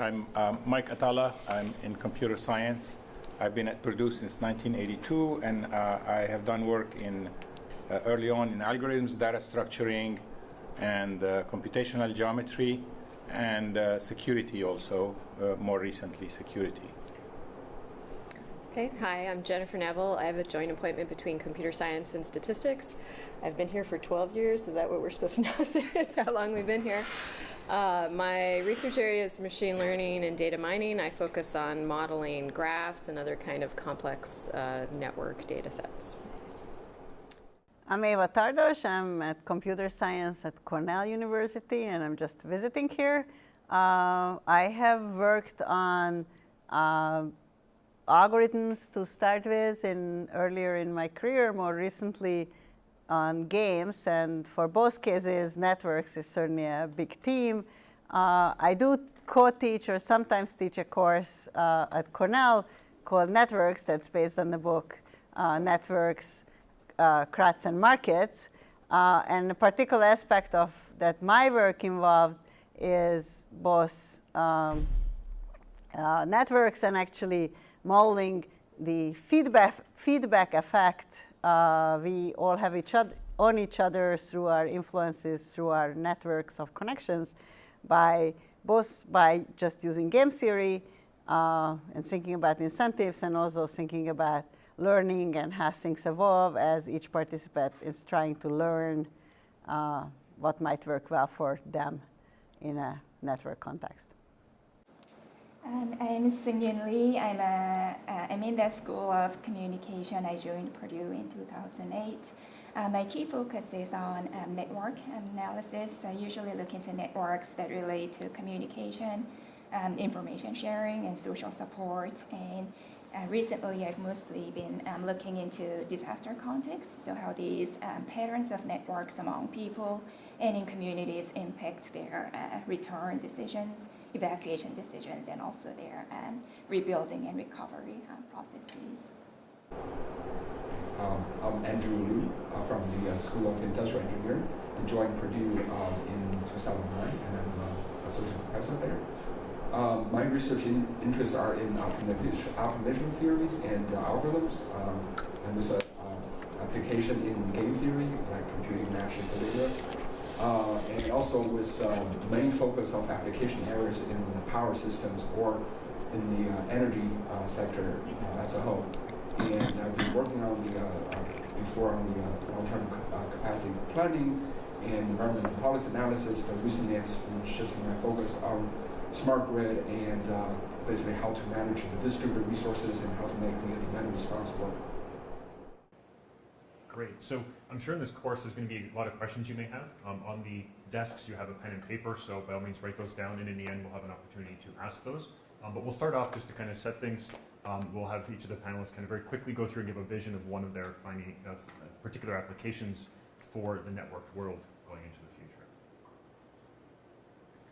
I'm um, Mike Atallah. I'm in computer science. I've been at Purdue since 1982, and uh, I have done work in uh, early on in algorithms, data structuring, and uh, computational geometry, and uh, security also, uh, more recently security. Okay, hi, I'm Jennifer Neville. I have a joint appointment between computer science and statistics. I've been here for 12 years. Is that what we're supposed to know? Is how long we've been here? Uh, my research area is machine learning and data mining. I focus on modeling graphs and other kind of complex uh, network data sets. I'm Eva Tardos. I'm at computer science at Cornell University, and I'm just visiting here. Uh, I have worked on uh, algorithms to start with in earlier in my career, more recently on games, and for both cases, networks is certainly a big team. Uh, I do co-teach or sometimes teach a course uh, at Cornell called Networks that's based on the book uh, Networks, uh, Crowds and Markets. Uh, and a particular aspect of that my work involved is both um, uh, networks and actually modeling the feedback, feedback effect uh, we all have each other on each other through our influences, through our networks of connections, by both by just using game theory uh, and thinking about incentives, and also thinking about learning and how things evolve as each participant is trying to learn uh, what might work well for them in a network context. Um, I'm Seung-Yun Lee. I'm, a, I'm in the School of Communication. I joined Purdue in 2008. Uh, my key focus is on um, network analysis. I usually look into networks that relate to communication, um, information sharing, and social support. And uh, recently, I've mostly been um, looking into disaster context, so how these um, patterns of networks among people and in communities impact their uh, return decisions evacuation decisions and also their um, rebuilding and recovery um, processes. Um, I'm Andrew Liu uh, from the uh, School of Industrial Engineering. I joined Purdue um, in 2009 and I'm uh, associate professor there. Um, my research in, interests are in optimization, theories and uh, algorithms, um, and with an uh, application in game theory, like computing matching data, uh, and also with um, main focus of application areas in the power systems or in the uh, energy uh, sector uh, as a whole. And I've been working on the, uh, uh, before on the long-term capacity planning and environmental policy analysis, but recently it's been shifting my focus on smart grid and basically how to manage the distributed resources and how to make the demand response work. Great. So I'm sure in this course there's going to be a lot of questions you may have. Um, on the desks you have a pen and paper, so by all means write those down, and in the end we'll have an opportunity to ask those. Um, but we'll start off just to kind of set things. Um, we'll have each of the panelists kind of very quickly go through and give a vision of one of their finding, uh, particular applications for the networked world going into the future.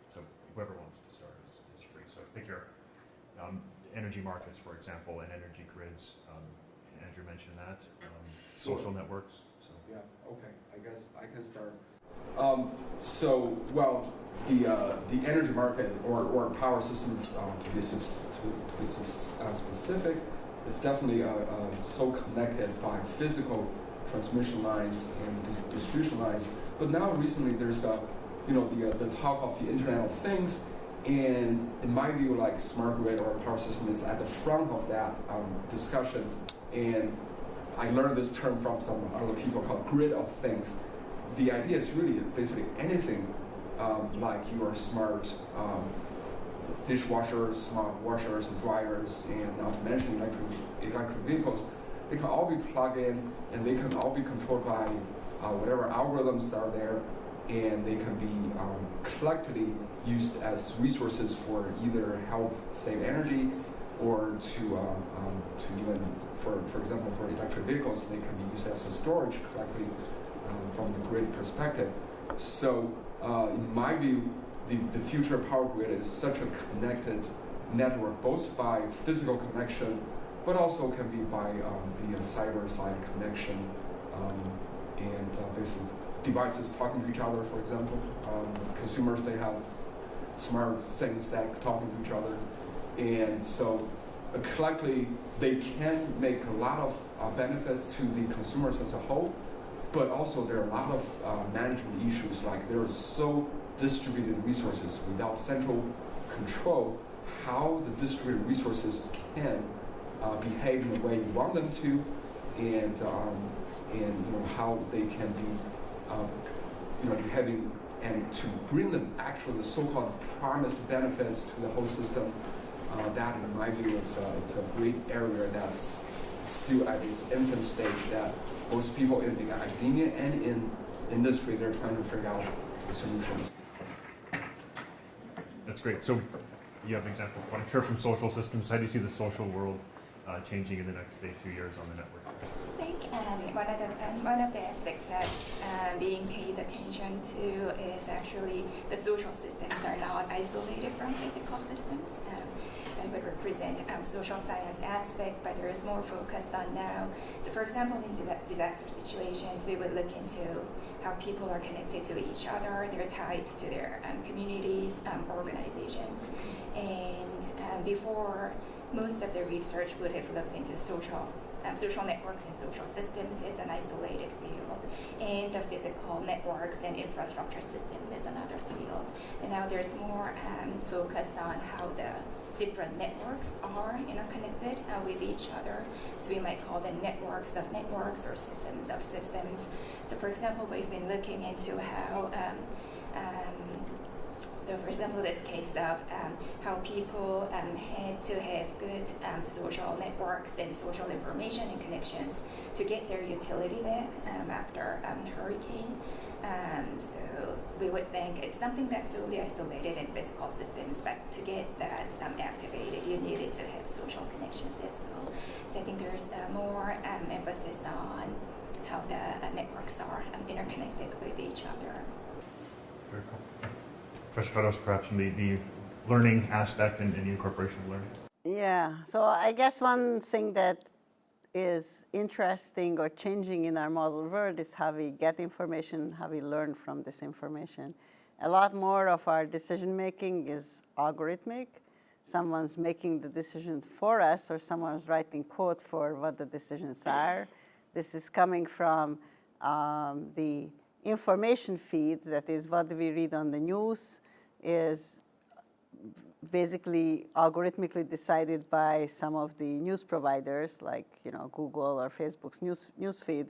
So whoever wants to start is, is free. So pick your um, energy markets, for example, and energy grids. Um, Andrew mentioned that. Um, social networks. So. Yeah, okay, I guess I can start. Um, so, well, the, uh, the energy market or, or power system, uh, to be, to, to be uh, specific, it's definitely uh, uh, so connected by physical transmission lines and dis distribution lines. But now recently there's a, you know, the, uh, the talk of the Internet of Things, and in my view, like smart grid or power system is at the front of that um, discussion. And I learned this term from some other people called grid of things. The idea is really basically anything um, like your smart um, dishwashers, smart washers and dryers, and not to mention electric, electric vehicles, they can all be plugged in and they can all be controlled by uh, whatever algorithms are there and they can be um, collectively used as resources for either help save energy or to, uh, um, to even for, for example, for electric vehicles, they can be used as a storage correctly um, from the grid perspective. So uh, in my view, the, the future power grid is such a connected network, both by physical connection, but also can be by um, the uh, cyber side connection um, and uh, basically devices talking to each other, for example. Um, consumers, they have smart things that talking to each other. And so collectively, they can make a lot of uh, benefits to the consumers as a whole, but also there are a lot of uh, management issues like there are so distributed resources without central control how the distributed resources can uh, behave in the way you want them to and um, and you know how they can be um, you know behaving and to bring them actually the so-called promised benefits to the whole system uh, that in my view it's a, it's a great area that's still at its infant stage that most people in the academia and in industry they're trying to figure out the solutions. That's great. So you have an example, I'm sure from social systems. How do you see the social world uh, changing in the next, say, few years on the network? I think um, one of the um, one of the aspects that's uh, being paid attention to is actually the social systems are not isolated from physical systems. Um, I would represent um, social science aspect, but there is more focus on now. So, for example, in disaster situations, we would look into how people are connected to each other. They're tied to their um, communities, um, organizations, and um, before most of the research would have looked into social um, social networks and social systems as an isolated field, and the physical networks and infrastructure systems as another field. And now there's more um, focus on how the different networks are interconnected uh, with each other. So we might call them networks of networks or systems of systems. So for example, we've been looking into how um, um, so, for example, this case of um, how people um, had to have good um, social networks and social information and connections to get their utility back um, after hurricane. Um, so we would think it's something that's solely isolated in physical systems, but to get that activated, you needed to have social connections as well. So I think there's uh, more emphasis on how the uh, networks are interconnected with each other. Very cool. Professor Tardos, perhaps the, the learning aspect and, and the incorporation of learning. Yeah, so I guess one thing that is interesting or changing in our model world is how we get information, how we learn from this information. A lot more of our decision making is algorithmic. Someone's making the decision for us or someone's writing code for what the decisions are. This is coming from um, the information feed, that is what we read on the news, is basically algorithmically decided by some of the news providers like you know Google or Facebook's news newsfeed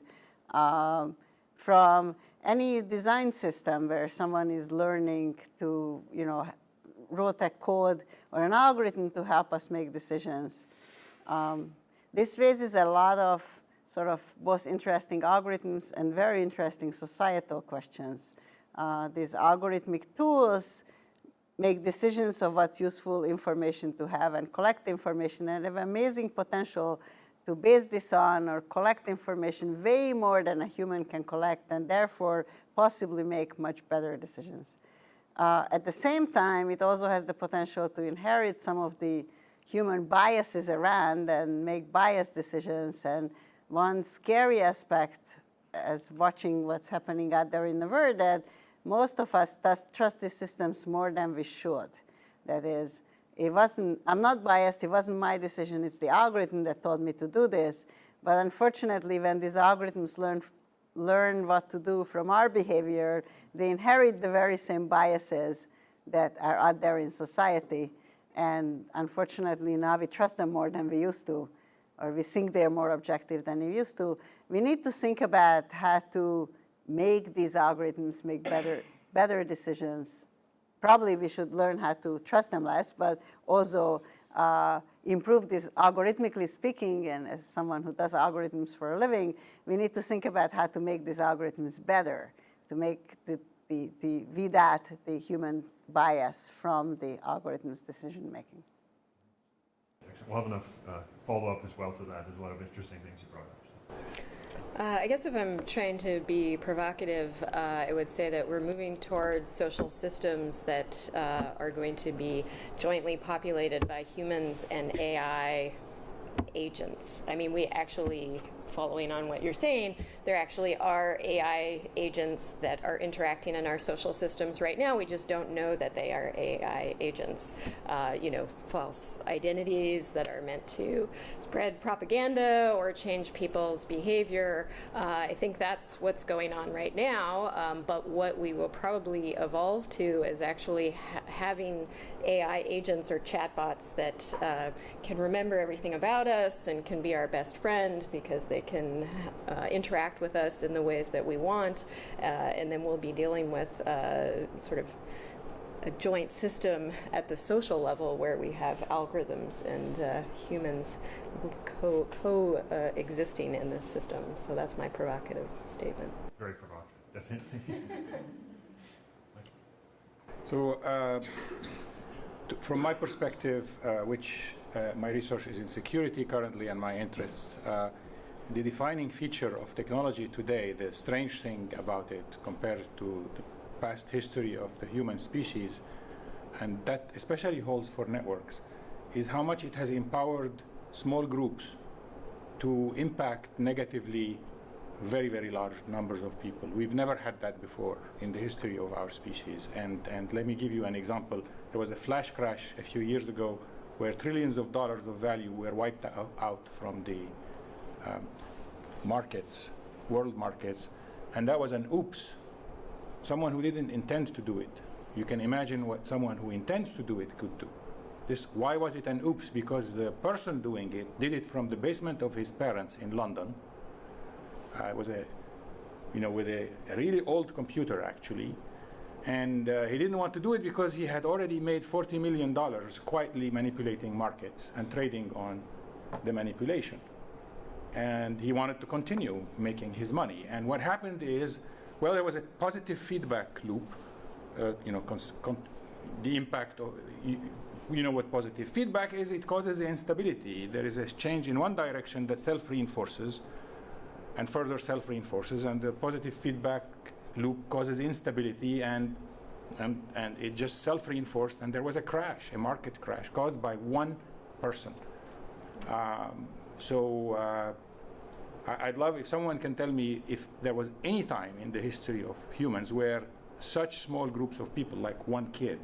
um, from any design system where someone is learning to you know wrote a code or an algorithm to help us make decisions. Um, this raises a lot of sort of both interesting algorithms and very interesting societal questions. Uh, these algorithmic tools make decisions of what's useful information to have and collect information and have amazing potential to base this on or collect information way more than a human can collect and therefore possibly make much better decisions. Uh, at the same time, it also has the potential to inherit some of the human biases around and make biased decisions. And one scary aspect as watching what's happening out there in the world that most of us trust these systems more than we should. That is, it wasn't, I'm not biased, it wasn't my decision, it's the algorithm that told me to do this. But unfortunately, when these algorithms learn, learn what to do from our behavior, they inherit the very same biases that are out there in society. And unfortunately, now we trust them more than we used to, or we think they're more objective than we used to. We need to think about how to make these algorithms make better, better decisions. Probably we should learn how to trust them less, but also uh, improve this algorithmically speaking, and as someone who does algorithms for a living, we need to think about how to make these algorithms better, to make the, the, the out the human bias from the algorithm's decision making. We'll have enough uh, follow-up as well to that. There's a lot of interesting things you brought up. Uh, I guess if I'm trying to be provocative, uh, I would say that we're moving towards social systems that uh, are going to be jointly populated by humans and AI agents. I mean, we actually following on what you're saying, there actually are AI agents that are interacting in our social systems right now. We just don't know that they are AI agents. Uh, you know, false identities that are meant to spread propaganda or change people's behavior. Uh, I think that's what's going on right now. Um, but what we will probably evolve to is actually ha- having AI agents or chatbots that uh, can remember everything about us and can be our best friend because they can uh, interact with us in the ways that we want. Uh, and then we'll be dealing with uh, sort of a joint system at the social level where we have algorithms and uh, humans co, co uh, existing in this system. So that's my provocative statement. Very provocative, definitely. So, uh, from my perspective, uh, which uh, my research is in security currently and my interests, uh, the defining feature of technology today, the strange thing about it compared to the past history of the human species, and that especially holds for networks, is how much it has empowered small groups to impact negatively very, very large numbers of people. We've never had that before in the history of our species. And, and let me give you an example. There was a flash crash a few years ago where trillions of dollars of value were wiped out, out from the um, markets, world markets. And that was an oops. Someone who didn't intend to do it. You can imagine what someone who intends to do it could do. This, why was it an oops? Because the person doing it did it from the basement of his parents in London uh, it was a, you know, with a, really old computer actually, and uh, he didn't want to do it because he had already made 40 million dollars quietly manipulating markets and trading on the manipulation, and he wanted to continue making his money. And what happened is, well, there was a positive feedback loop. Uh, you know, the impact of. You, you know what positive feedback is? It causes the instability. There is a change in one direction that self reinforces, and further self-reinforces and the positive feedback loop causes instability and and, and it just self-reinforced and there was a crash a market crash caused by one person um, so uh, I, I'd love if someone can tell me if there was any time in the history of humans where such small groups of people like one kid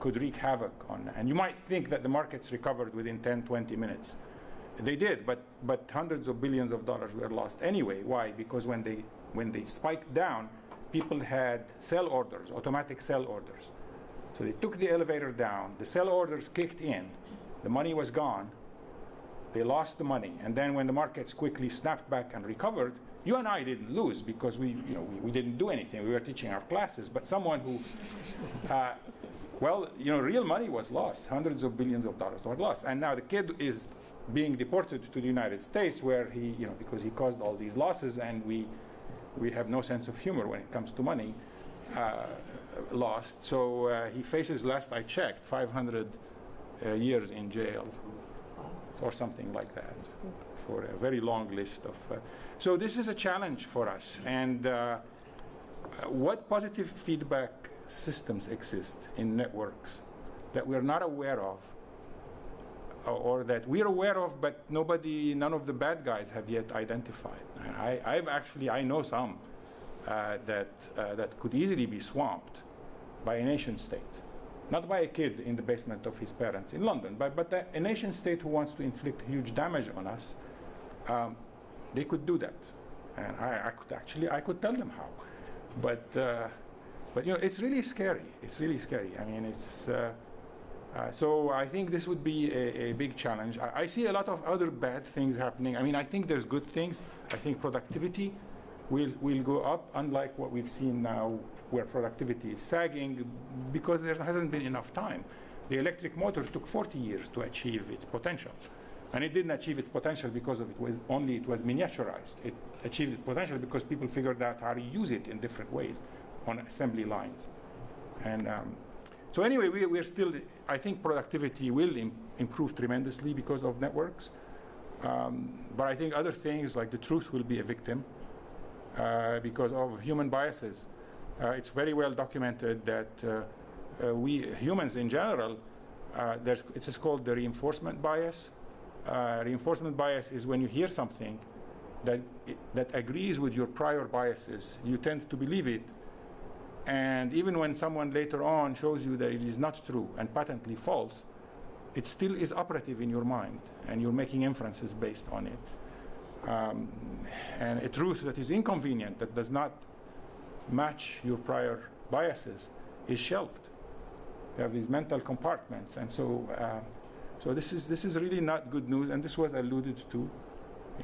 could wreak havoc on and you might think that the markets recovered within 10 20 minutes they did, but, but hundreds of billions of dollars were lost anyway. Why? Because when they, when they spiked down, people had sell orders, automatic sell orders. So they took the elevator down, the sell orders kicked in, the money was gone, they lost the money, and then when the markets quickly snapped back and recovered, you and I didn't lose because we, you know, we, we didn't do anything. We were teaching our classes, but someone who, uh, well, you know, real money was lost. Hundreds of billions of dollars were lost, and now the kid is being deported to the United States, where he, you know, because he caused all these losses, and we, we have no sense of humor when it comes to money, uh, lost. So uh, he faces, last I checked, 500 uh, years in jail, or something like that, for a very long list of. Uh, so this is a challenge for us, and uh, what positive feedback systems exist in networks that we're not aware of or that we're aware of, but nobody, none of the bad guys have yet identified. I, I've actually, I know some uh, that uh, that could easily be swamped by a nation state, not by a kid in the basement of his parents in London, but but a, a nation state who wants to inflict huge damage on us. Um, they could do that, and I, I, could actually, I could tell them how, but. Uh, but you know, it's really scary. It's really scary. I mean, it's uh, uh, so I think this would be a, a big challenge. I, I, see a lot of other bad things happening. I mean, I think there's good things. I think productivity will, will go up, unlike what we've seen now, where productivity is sagging because there hasn't been enough time. The electric motor took 40 years to achieve its potential. And it didn't achieve its potential because of it was only it was miniaturized. It achieved its potential because people figured out how to use it in different ways on assembly lines. And um, so anyway, we, we're still, I think productivity will Im improve tremendously because of networks. Um, but I think other things like the truth will be a victim because of human biases. Uh, it's very well documented that uh, uh we humans in general, uh, it's called the reinforcement bias. Uh, reinforcement bias is when you hear something that, that agrees with your prior biases, you tend to believe it. And even when someone later on shows you that it is not true and patently false, it still is operative in your mind, and you're making inferences based on it. Um, and a truth that is inconvenient, that does not match your prior biases, is shelved. You have these mental compartments, and so, uh, so this is this is really not good news, and this was alluded to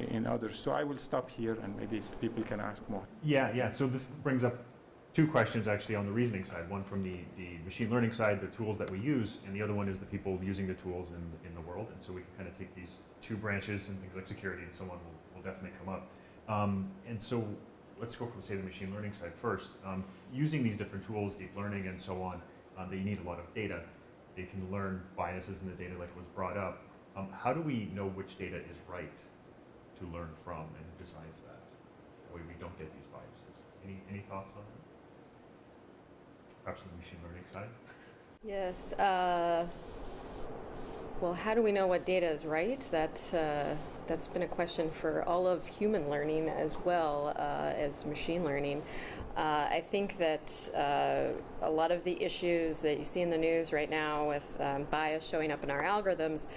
in others. So I will stop here, and maybe people can ask more. Yeah, yeah. So this brings up two questions actually on the reasoning side. One from the, the machine learning side, the tools that we use, and the other one is the people using the tools in, in the world. And so we can kind of take these two branches and things like security and so on will, will definitely come up. Um, and so let's go from say the machine learning side first. Um, using these different tools, deep learning and so on, uh, they need a lot of data. They can learn biases in the data like was brought up. Um, how do we know which data is right to learn from and who decides that? That way we don't get these biases. Any, any thoughts on that? Perhaps on the machine learning side? Yes. Uh, well, how do we know what data is right? That uh, that's been a question for all of human learning as well uh, as machine learning. Uh, I think that uh, a lot of the issues that you see in the news right now with um, bias showing up in our algorithms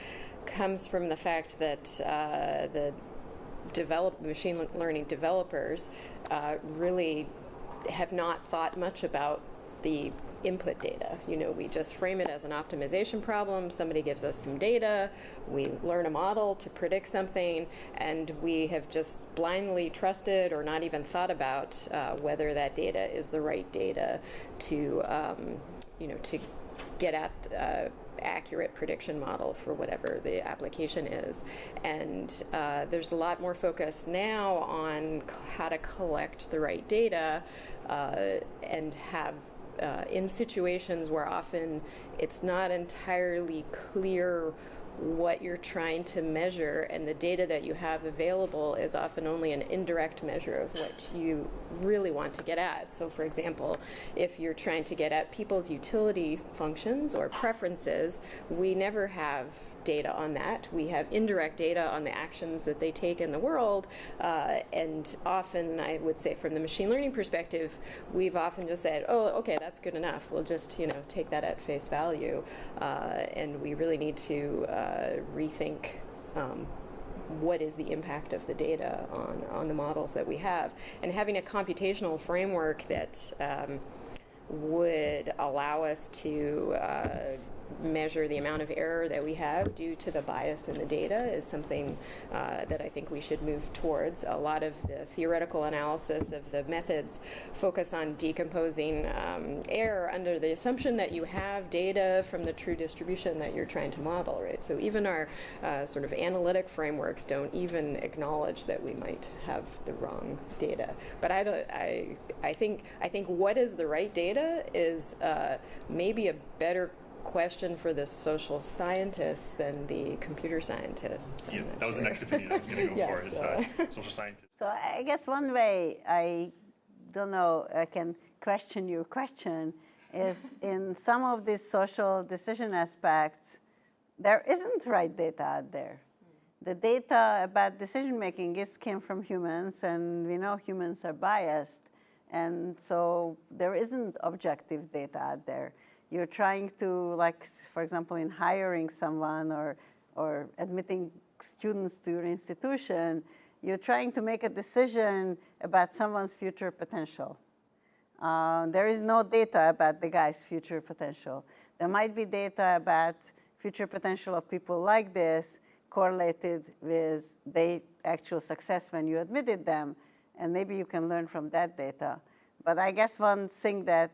comes from the fact that uh, the develop machine learning developers uh, really have not thought much about the input data. You know, we just frame it as an optimization problem. Somebody gives us some data, we learn a model to predict something, and we have just blindly trusted or not even thought about uh, whether that data is the right data to, um, you know, to get at. Uh, accurate prediction model for whatever the application is. And uh, there's a lot more focus now on how to collect the right data uh, and have uh, in situations where often it's not entirely clear what you're trying to measure and the data that you have available is often only an indirect measure of what you really want to get at. So for example, if you're trying to get at people's utility functions or preferences, we never have data on that. We have indirect data on the actions that they take in the world, uh, and often, I would say, from the machine learning perspective, we've often just said, "Oh, okay, that's good enough. We'll just, you know, take that at face value," uh, and we really need to uh, rethink. Um, what is the impact of the data on, on the models that we have? And having a computational framework that um, would allow us to uh, measure the amount of error that we have due to the bias in the data is something uh, that I think we should move towards. A lot of the theoretical analysis of the methods focus on decomposing um, error under the assumption that you have data from the true distribution that you're trying to model, right? So even our uh, sort of analytic frameworks don't even acknowledge that we might have the wrong data. But I, don't, I, I think I think what is the right data is uh, maybe a better question for the social scientists than the computer scientists. Yeah, that was the next opinion I was going to go Yes, for, is so- uh, social scientists. So I guess one way I don't know I can question your question is in some of these social decision aspects, there isn't right data out there. The data about decision making is came from humans, and we know humans are biased, and so there isn't objective data out there. You're trying to, like, for example, in hiring someone or or admitting students to your institution, you're trying to make a decision about someone's future potential. Uh, there is no data about the guy's future potential. There might be data about future potential of people like this correlated with their actual success when you admitted them, and maybe you can learn from that data. But I guess one thing that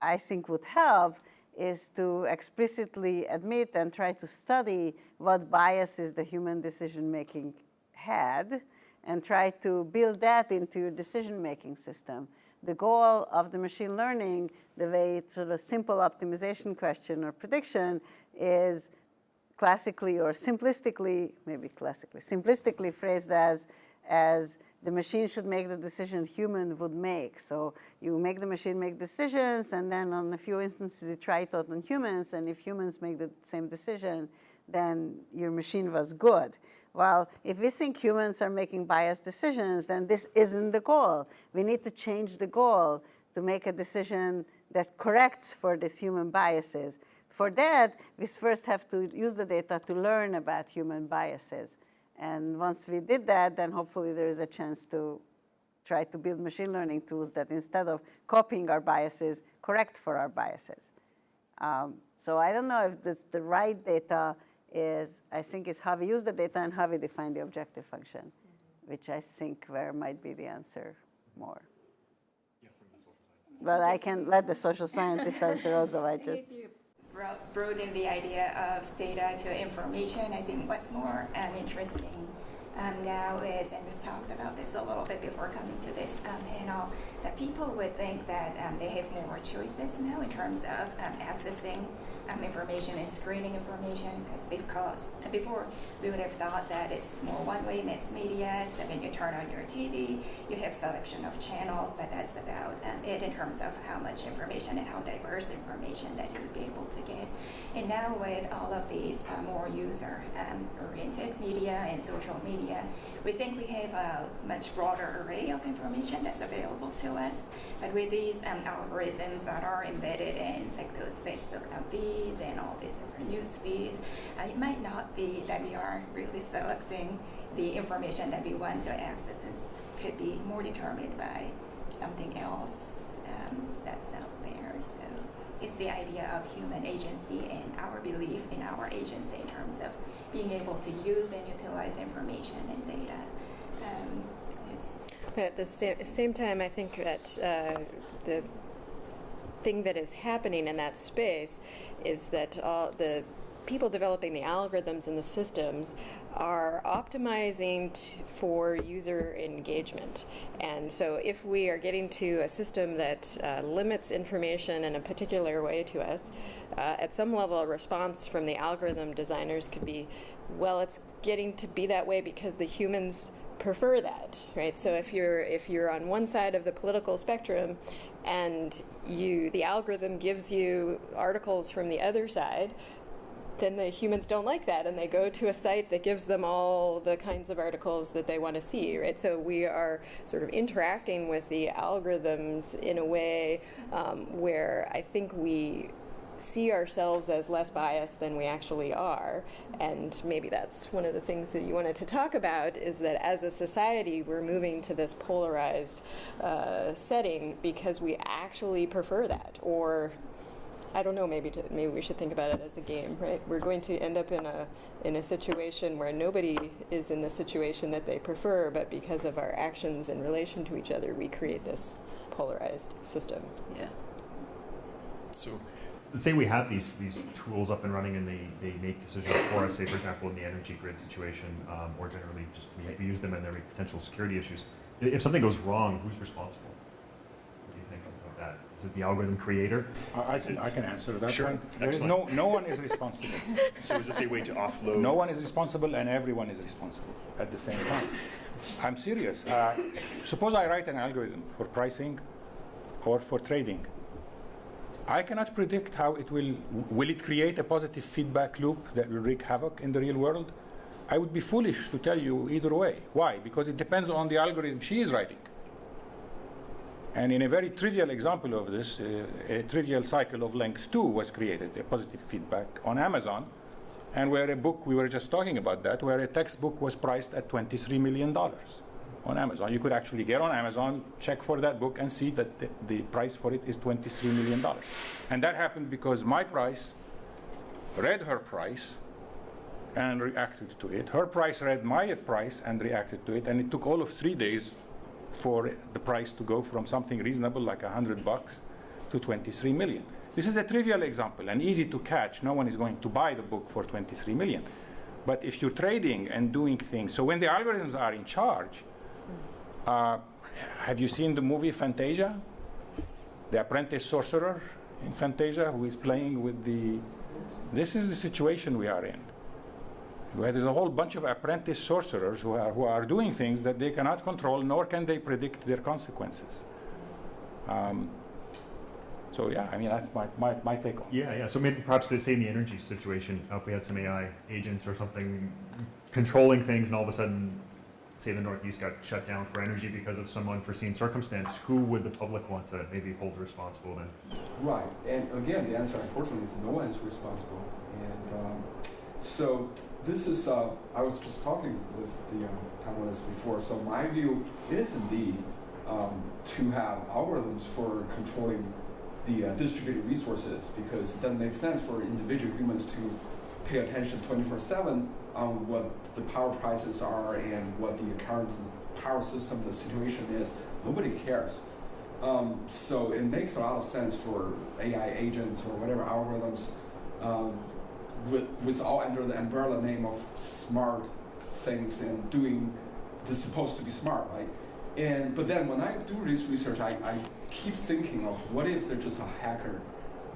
I think would help is to explicitly admit and try to study what biases the human decision making had and try to build that into your decision making system. The goal of the machine learning, the way it's sort of simple optimization question or prediction is classically or simplistically, maybe classically, simplistically phrased as, as the machine should make the decision human would make. So you make the machine make decisions, and then on a few instances you try it out on humans, and if humans make the same decision, then your machine was good. well, if we think humans are making biased decisions, then this isn't the goal. We need to change the goal to make a decision that corrects for these human biases. For that, we first have to use the data to learn about human biases. And once we did that, then hopefully there is a chance to try to build machine learning tools that instead of copying our biases, correct for our biases. Um, so I don't know if this, the right data is, I think is how we use the data and how we define the objective function, which I think where might be the answer more. But I can let the social scientist answer also, I just. Broaden the idea of data to information, I think what's more um, interesting um, now is, and we've talked about this a little bit before coming to this um, panel, that people would think that um, they have more choices now in terms of um, accessing um, information and screening information because because before we would have thought that it's more one-way mass media. So when you turn on your TV, you have selection of channels, but that's about um, it in terms of how much information and how diverse information that you would be able to get. And now with all of these uh, more user-oriented media and social media, we think we have a much broader array of information that's available to us. But with these um, algorithms that are embedded in like those Facebook feeds and all these different news feeds, uh, it might not be that we are really selecting the information that we want to access. It could be more determined by something else um, that's out there. So it's the idea of human agency and our belief in our agency in terms of being able to use and utilize information and data. Um, at the sa- same time, I think that uh, the thing that is happening in that space is that all the people developing the algorithms and the systems are optimizing for user engagement. And so, if we are getting to a system that uh, limits information in a particular way to us, uh, at some level, a response from the algorithm designers could be, well, it's getting to be that way because the humans prefer that right so if you're if you're on one side of the political spectrum and you the algorithm gives you articles from the other side then the humans don't like that and they go to a site that gives them all the kinds of articles that they want to see right? So we are sort of interacting with the algorithms in a way um, where i think we see ourselves as less biased than we actually are. And maybe that's one of the things that you wanted to talk about is that as a society we're moving to this polarized uh, setting because we actually prefer that or I don't know. Maybe to, maybe we should think about it as a game, right? We're going to end up in a in a situation where nobody is in the situation that they prefer, but because of our actions in relation to each other, we create this polarized system. Yeah. So let's say we have these, these tools up and running and they, they make decisions for us, say, for example, in the energy grid situation, um, or generally just we, we use them and there are potential security issues. If something goes wrong, who's responsible? What do you think about that? Is it the algorithm creator? I I can, I can answer that Sure. one. There is no, no one is responsible. So is this a way to offload? No one is responsible and everyone is responsible at the same time. I'm serious. Uh, suppose I write an algorithm for pricing or for trading. I cannot predict how it will, will it create a positive feedback loop that will wreak havoc in the real world? I would be foolish to tell you either way. Why? Because it depends on the algorithm she is writing. And in a very trivial example of this, uh, a trivial cycle of length 2 was created, a positive feedback on Amazon, and where a book, we were just talking about that, where a textbook was priced at $23 million on Amazon. You could actually get on Amazon, check for that book, and see that the, the price for it is $23 million. And that happened because my price read her price and reacted to it. Her price read my price and reacted to it, and it took all of three days for the price to go from something reasonable like 100 bucks to 23 million. This is a trivial example and easy to catch. No one is going to buy the book for 23 million. But if you're trading and doing things, so when the algorithms are in charge, uh, have you seen the movie Fantasia? The apprentice sorcerer in Fantasia who is playing with the. This is the situation we are in where there's a whole bunch of apprentice sorcerers who are, who are doing things that they cannot control, nor can they predict their consequences. Um, So yeah, I mean, that's my, my, my take on it. Yeah, yeah. So maybe perhaps to say in the energy situation, uh, if we had some AI agents or something controlling things, and all of a sudden, say the Northeast got shut down for energy because of some unforeseen circumstance, who would the public want to maybe hold responsible then? Right, and again, the answer unfortunately is no one is responsible. And um, so this is, uh, I was just talking with the um, panelists before, so my view is indeed um, to have algorithms for controlling the uh, distributed resources because it doesn't make sense for individual humans to pay attention 24-7 on what the power prices are and what the current power system, the situation is. Nobody cares. Um, so it makes a lot of sense for AI agents or whatever algorithms um, with, all under the umbrella name of smart things and doing the supposed to be smart, right? And but then when I do this research, I, I keep thinking of what if there's just a hacker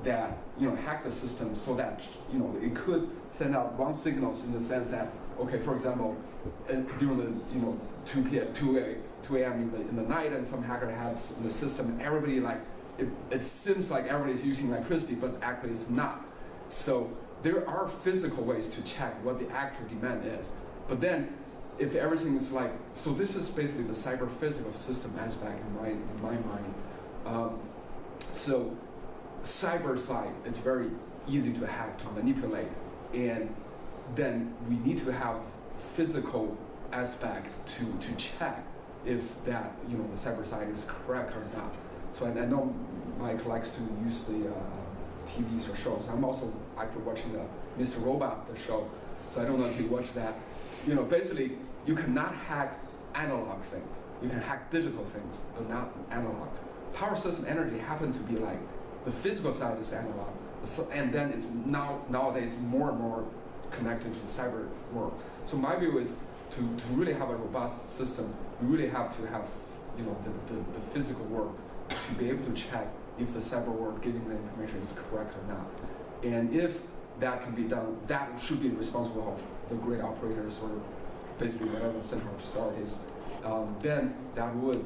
that you know hack the system so that you know it could send out wrong signals in the sense that okay, for example, uh, during the you know 2 p.m. 2 a 2 a.m. in the in the night, and some hacker has the system, and everybody like it, it seems like everybody's using electricity, but actually it's not. So there are physical ways to check what the actual demand is, but then if everything is like so, this is basically the cyber physical system aspect in my in my mind. Um, so cyber side, it's very easy to hack to manipulate, and then we need to have physical aspect to, to check if that, you know, the cyber side is correct or not. So I, I know Mike likes to use the uh, TVs or shows. I'm also actually watching the Mr. Robot, the show. So I don't know if you watch that. You know, basically, you cannot hack analog things. You can hack digital things, but not analog. Power system energy happen to be like the physical side is analog, and then it's now nowadays more and more connected to the cyber world. So my view is to, to really have a robust system, you really have to have you know the, the, the physical world to be able to check if the cyber world giving the information is correct or not. And if that can be done, that should be responsible of the grid operators or basically whatever the central authorities. Um, then that would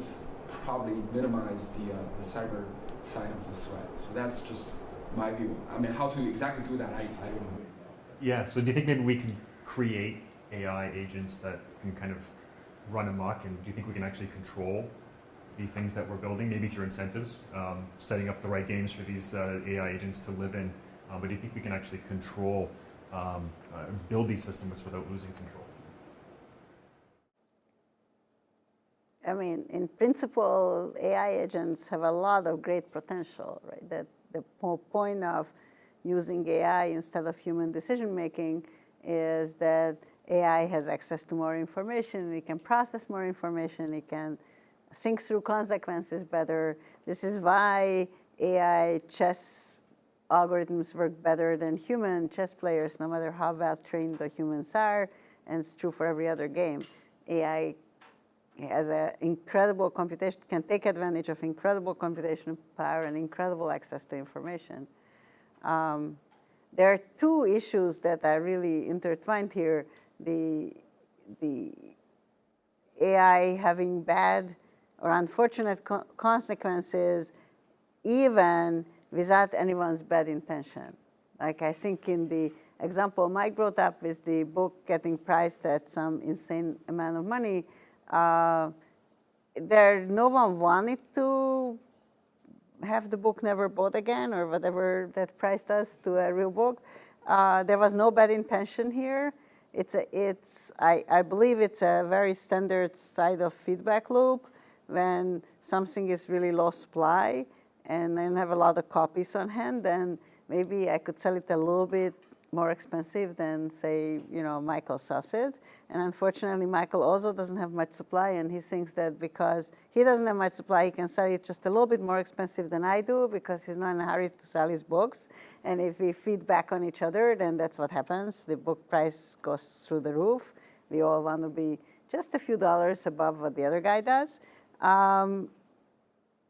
probably minimize the uh, the cyber side of the threat. So that's just my view. I mean, how to exactly do that, I, I don't know. Yeah. So do you think maybe we can create AI agents that can kind of run amok, and do you think we can actually control the things that we're building, maybe through incentives, um, setting up the right games for these uh, AI agents to live in? Uh, but do you think we can actually control, um, uh, build these systems without losing control? I mean, in principle, AI agents have a lot of great potential, right? That the point of using AI instead of human decision making is that AI has access to more information, it can process more information, it can think through consequences better. This is why AI chess algorithms work better than human chess players, no matter how well trained the humans are, and it's true for every other game. AI has an incredible computation, can take advantage of incredible computational power and incredible access to information. Um, there are two issues that are really intertwined here. The, the AI having bad or unfortunate co- consequences even without anyone's bad intention. Like I think in the example Mike brought up with the book getting priced at some insane amount of money, uh, there no one wanted to have the book never bought again or whatever that price does to a real book. Uh, there was no bad intention here. It's a, it's, I, I believe it's a very standard side of feedback loop when something is really low supply and then have a lot of copies on hand, then maybe I could sell it a little bit more expensive than say, you know, Michael sells. And unfortunately, Michael also doesn't have much supply and he thinks that because he doesn't have much supply, he can sell it just a little bit more expensive than I do because he's not in a hurry to sell his books. And if we feed back on each other, then that's what happens. The book price goes through the roof. We all want to be just a few dollars above what the other guy does. Um,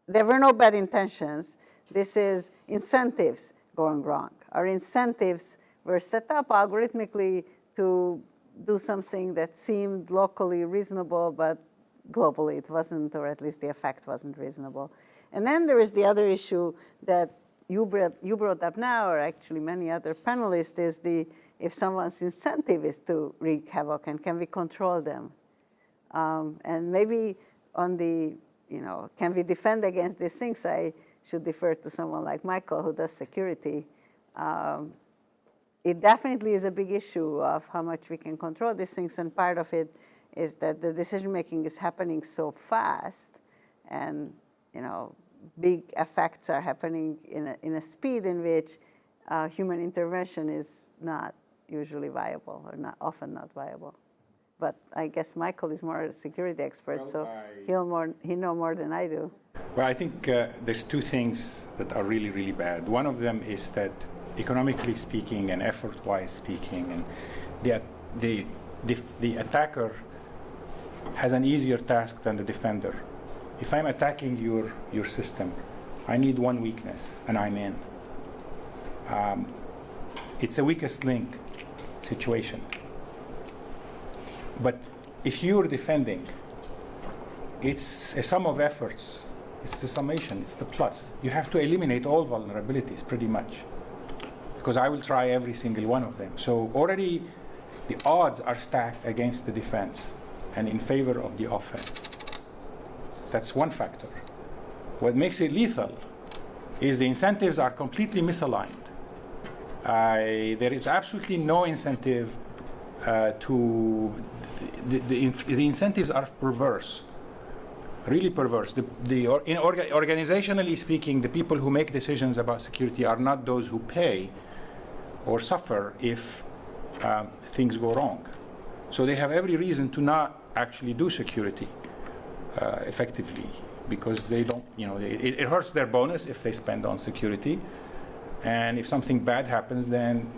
there were no bad intentions. This is incentives going wrong. Our incentives were set up algorithmically to do something that seemed locally reasonable, but globally it wasn't, or at least the effect wasn't reasonable. And then there is the other issue that you brought, you brought up now, or actually many other panelists, is the if someone's incentive is to wreak havoc and can we control them? Um, and maybe on the, you know, can we defend against these things? I should defer to someone like Michael who does security. Um, it definitely is a big issue of how much we can control these things, and part of it is that the decision making is happening so fast, and you know, big effects are happening in a, in a speed in which uh, human intervention is not usually viable or not often not viable. But I guess Michael is more a security expert, Well, so I- he'll more he know more than I do. Well, I think uh, there's two things that are really, really bad. One of them is that economically speaking and effort-wise speaking, and the, the, the, the attacker has an easier task than the defender. If I'm attacking your, your system, I need one weakness, and I'm in. Um, it's a weakest link situation. But if you're defending, it's a sum of efforts. It's the summation, it's the plus. You have to eliminate all vulnerabilities pretty much. Because I will try every single one of them. So already the odds are stacked against the defense and in favor of the offense. That's one factor. What makes it lethal is the incentives are completely misaligned. There is absolutely no incentive uh, to the, the, incentives are perverse really perverse. The, the in orga, organizationally speaking the people who make decisions about security are not those who pay or suffer if um, things go wrong. So they have every reason to not actually do security uh, effectively because they don't you know it, it hurts their bonus if they spend on security. And if something bad happens then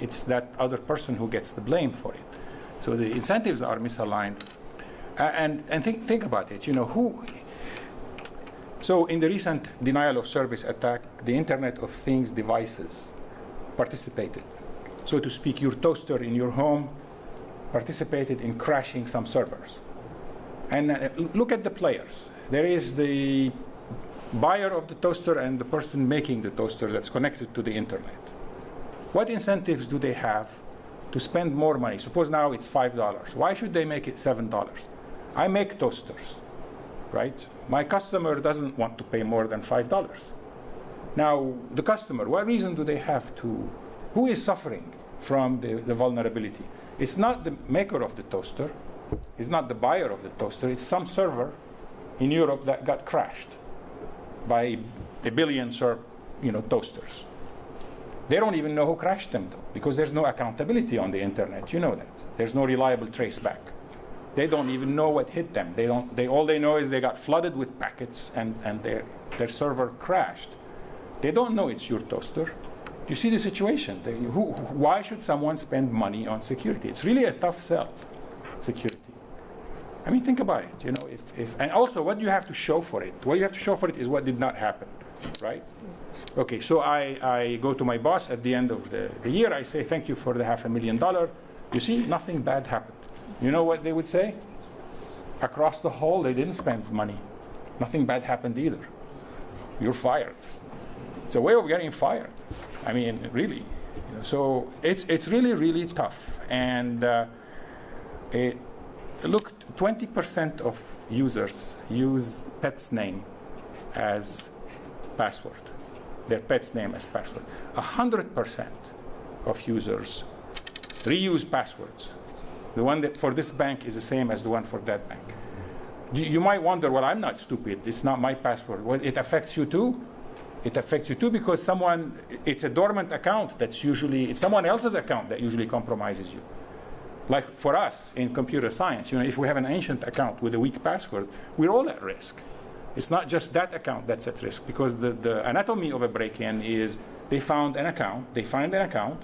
it's that other person who gets the blame for it. So the incentives are misaligned. And and think, think about it, you know, who. So in the recent denial of service attack, the Internet of Things devices participated. So to speak, your toaster in your home participated in crashing some servers. And uh, look at the players. There is the buyer of the toaster and the person making the toaster that's connected to the internet. What incentives do they have to spend more money? Suppose now it's $5. Why should they make it $7? I make toasters, right? My customer doesn't want to pay more than $5. Now, the customer, what reason do they have to? Who is suffering from the, the vulnerability? It's not the maker of the toaster, it's not the buyer of the toaster, it's some server in Europe that got crashed by a billion ser- you know, toasters. They don't even know who crashed them, though, because there's no accountability on the internet. You know that. There's no reliable trace back. They don't even know what hit them. They don't. They all they know is they got flooded with packets and, and their their server crashed. They don't know it's your toaster. You see the situation. They, who, why should someone spend money on security? It's really a tough sell, security. I mean, think about it. You know, if, if and also what do you have to show for it. What you have to show for it is what did not happen, right? Okay, so I, I go to my boss at the end of the, the year. I say, thank you for the half a million dollar. You see, nothing bad happened. You know what they would say? Across the hall, they didn't spend money. Nothing bad happened either. You're fired. It's a way of getting fired. I mean, really. You know, so it's, it's really, really tough. And uh, it, look, 20% of users use pet's name as password their pet's name as password. 100% of users reuse passwords. The one that for this bank is the same as the one for that bank. You, you might wonder, well, I'm not stupid. It's not my password. Well, it affects you too. It affects you too because someone, it's a dormant account that's usually, it's someone else's account that usually compromises you. Like for us in computer science, you know, if we have an ancient account with a weak password, we're all at risk. It's not just that account that's at risk because the, the anatomy of a break-in is they found an account, they find an account,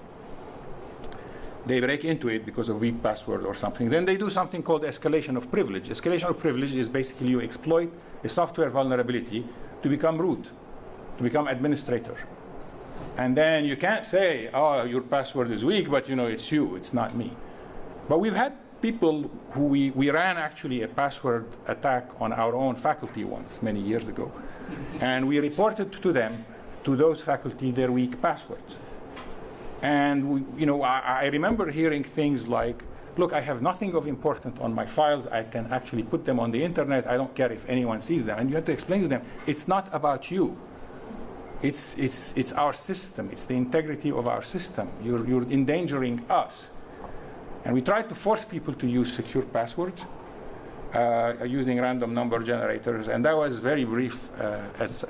they break into it because of weak password or something. Then they do something called escalation of privilege. Escalation of privilege is basically you exploit a software vulnerability to become root, to become administrator. And then you can't say, oh, your password is weak, but you know, it's you, it's not me. But we've had people who we, we ran actually a password attack on our own faculty once, many years ago. And we reported to them to those faculty their weak passwords. And we, you know, I, I remember hearing things like, "Look, I have nothing of importance on my files. I can actually put them on the internet. I don't care if anyone sees them." And you have to explain to them, it's not about you. It's, it's, it's our system. It's the integrity of our system. You're, you're endangering us. And we tried to force people to use secure passwords uh, using random number generators. And that was very brief uh,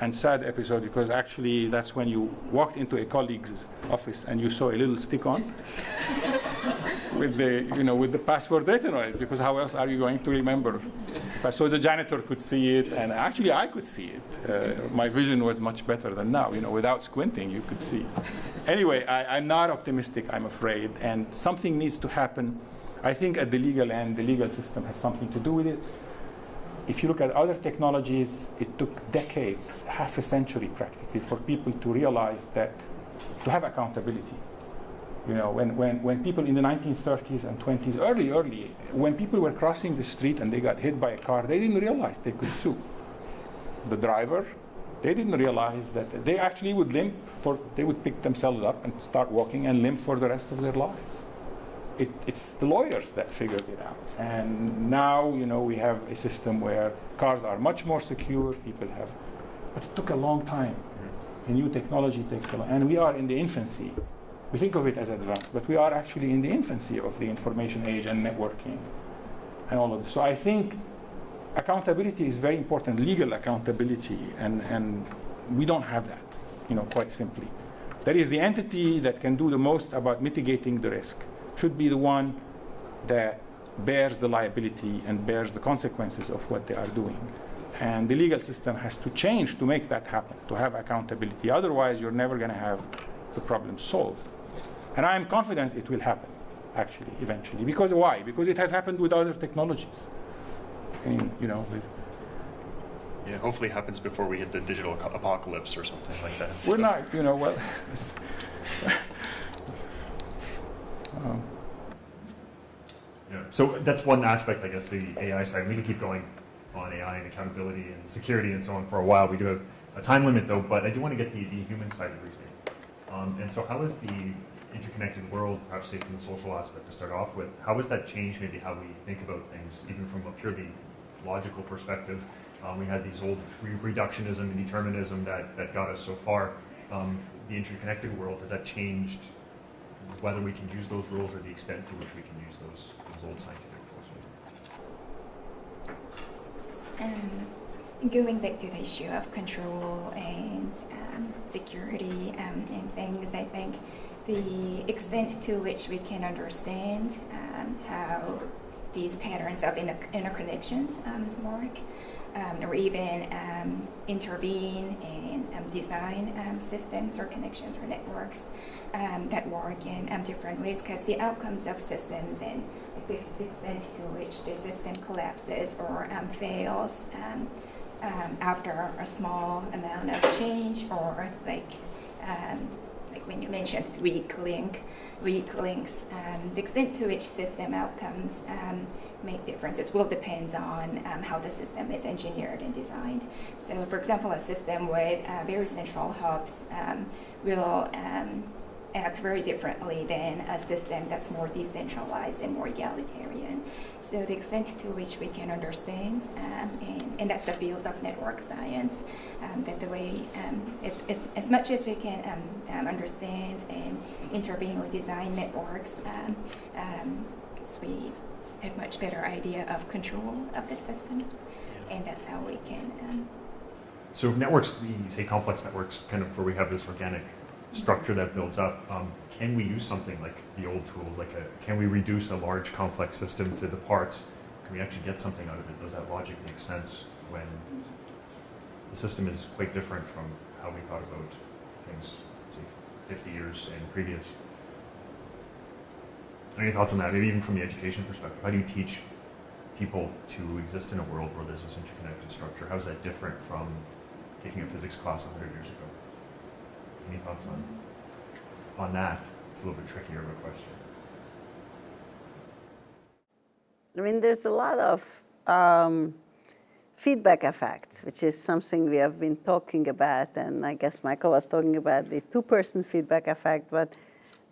and sad episode because actually that's when you walked into a colleague's office and you saw a little stick on with the, you know, with the password written on it because how else are you going to remember? But so the janitor could see it and actually I could see it. Uh, my vision was much better than now. You know, without squinting, you could see. Anyway, I, I'm not optimistic, I'm afraid, and something needs to happen. I think at the legal end, the legal system has something to do with it. If you look at other technologies, it took decades, half a century practically, for people to realize that to have accountability. You know, when, when, when people in the 1930s and 20s, early, early, when people were crossing the street and they got hit by a car, they didn't realize they could sue the driver. They didn't realize that they actually would limp for, they would pick themselves up and start walking and limp for the rest of their lives. It, it's the lawyers that figured it out. And now, you know, we have a system where cars are much more secure, people have, but it took a long time. Mm-hmm. A new technology takes a long, and we are in the infancy. We think of it as advanced, but we are actually in the infancy of the information age and networking and all of this. So I think accountability is very important, legal accountability, and, and we don't have that, you know, quite simply. That is the entity that can do the most about mitigating the risk, should be the one that bears the liability and bears the consequences of what they are doing. And the legal system has to change to make that happen, to have accountability. Otherwise, you're never going to have the problem solved. And I am confident it will happen, actually, eventually. Because why? Because it has happened with other technologies. I mean, you know, with, Yeah, hopefully it happens before we hit the digital apocalypse or something like that. So- we're not, you know, well, Yeah. So that's one aspect, I guess, the AI side. We can keep going on AI and accountability and security and so on for a while. We do have a time limit though, but I do want to get the, the human side of reasoning. Um, and so how is the interconnected world, perhaps say from the social aspect to start off with, how has that changed maybe how we think about things, even from a purely logical perspective? Um, we had these old re- reductionism and determinism that, that got us so far. Um, the interconnected world, has that changed whether we can use those rules or the extent to which we can use those, those old scientific rules? Um, going back to the issue of control and um, security um, and things, I think the extent to which we can understand um, how these patterns of inter- interconnections um, work, um, or even um, intervene and um, design um, systems or connections or networks um, that work in different ways, because the outcomes of systems and the extent to which the system collapses or fails after a small amount of change, or like like when you mentioned weak link, weak links, um, the extent to which system outcomes um, make differences will depend on um, how the system is engineered and designed. So, for example, a system with uh, very central hubs um, will um, act very differently than a system that's more decentralized and more egalitarian. So the extent to which we can understand, um, and, and that's the field of network science, um, that the way, um, as, as, as much as we can um, um, understand and intervene or design networks, um, um, so we have much better idea of control of the systems, and that's how we can um, So networks, the say complex networks, kind of where we have this organic structure that builds up. Um, can we use something like the old tools? Like, a, can we reduce a large complex system to the parts? Can we actually get something out of it? Does that logic make sense when the system is quite different from how we thought about things, say, 50 years and previous? Any thoughts on that? Maybe even from the education perspective, how do you teach people to exist in a world where there's this interconnected structure? How is that different from taking a physics class 100 years ago? Any thoughts on, on that? It's a little bit trickier of a question. I mean, there's a lot of um, feedback effects, which is something we have been talking about, and I guess Michael was talking about the two-person feedback effect, but